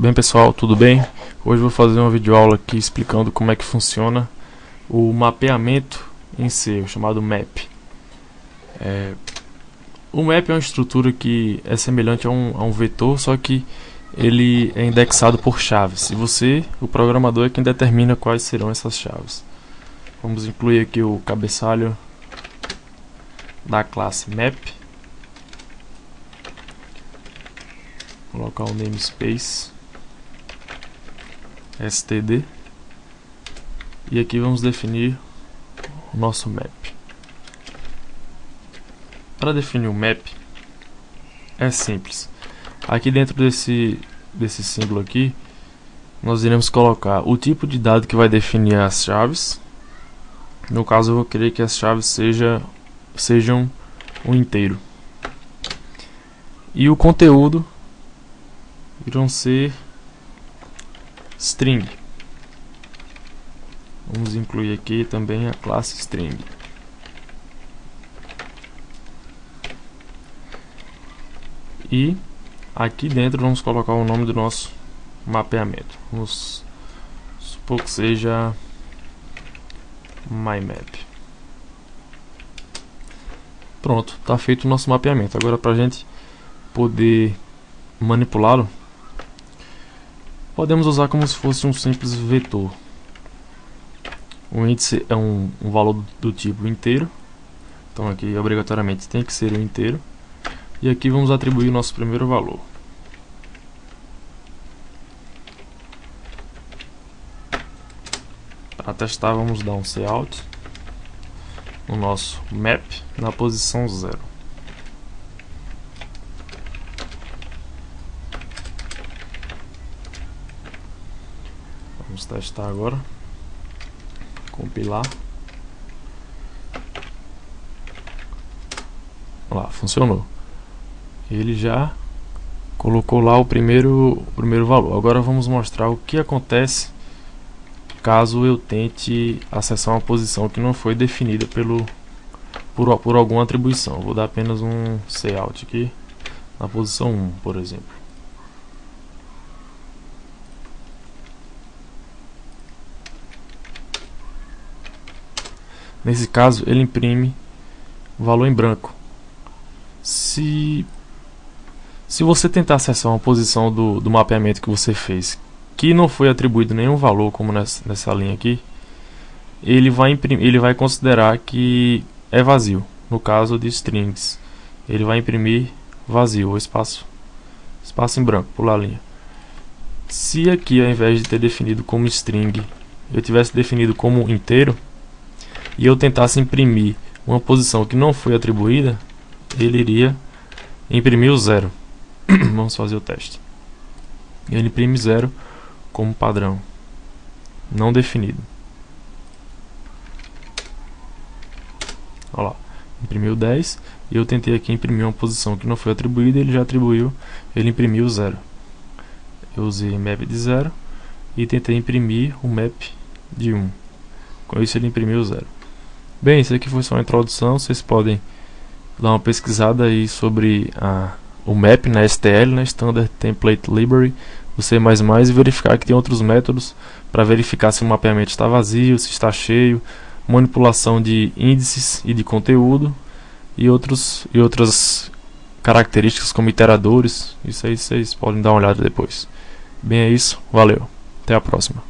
Bem pessoal, tudo bem? Hoje vou fazer uma videoaula aqui explicando como é que funciona o mapeamento em C, chamado map. É, o map é uma estrutura que é semelhante a um, a um vetor, só que ele é indexado por chaves. E você, o programador, é quem determina quais serão essas chaves. Vamos incluir aqui o cabeçalho da classe map. Colocar o namespace std e aqui vamos definir o nosso map. Para definir o map é simples. Aqui dentro desse desse símbolo aqui nós iremos colocar o tipo de dado que vai definir as chaves. No caso eu vou querer que as chaves seja, sejam um inteiro. E o conteúdo irão ser string. Vamos incluir aqui também a classe string. E aqui dentro vamos colocar o nome do nosso mapeamento. Vamos supor que seja mymap. Pronto, está feito o nosso mapeamento. Agora para a gente poder manipulá-lo, podemos usar como se fosse um simples vetor. O índice é um, um valor do tipo inteiro, então aqui obrigatoriamente tem que ser o inteiro. E aqui vamos atribuir o nosso primeiro valor. Para testar vamos dar um cout no nosso map na posição 0. Vamos testar agora. Compilar. Lá, funcionou. Ele já colocou lá o primeiro, o primeiro valor. Agora vamos mostrar o que acontece caso eu tente acessar uma posição que não foi definida pelo, por, por alguma atribuição. Vou dar apenas um cout aqui na posição 1, por exemplo. Nesse caso, ele imprime o valor em branco. Se, se você tentar acessar uma posição do, do mapeamento que você fez que não foi atribuído nenhum valor, como nessa, nessa linha aqui, ele vai, imprimir, ele vai considerar que é vazio. No caso de strings, ele vai imprimir vazio, ou espaço, espaço em branco, pular a linha. Se aqui, ao invés de ter definido como string, eu tivesse definido como inteiro, e eu tentasse imprimir uma posição que não foi atribuída, ele iria imprimir o zero. Vamos fazer o teste. Ele imprime zero como padrão, não definido. Olha lá, imprimiu 10 e eu tentei aqui imprimir uma posição que não foi atribuída, ele já atribuiu, ele imprimiu zero. Eu usei map de zero e tentei imprimir o map de 1. Com isso ele imprimiu zero. Bem, isso aqui foi só uma introdução, vocês podem dar uma pesquisada aí sobre a, o map na STL, na Standard Template Library. Do C++ e verificar que tem outros métodos para verificar se o mapeamento está vazio, se está cheio, manipulação de índices e de conteúdo e, outros, e outras características como iteradores, isso aí vocês podem dar uma olhada depois. Bem, é isso, valeu, até a próxima.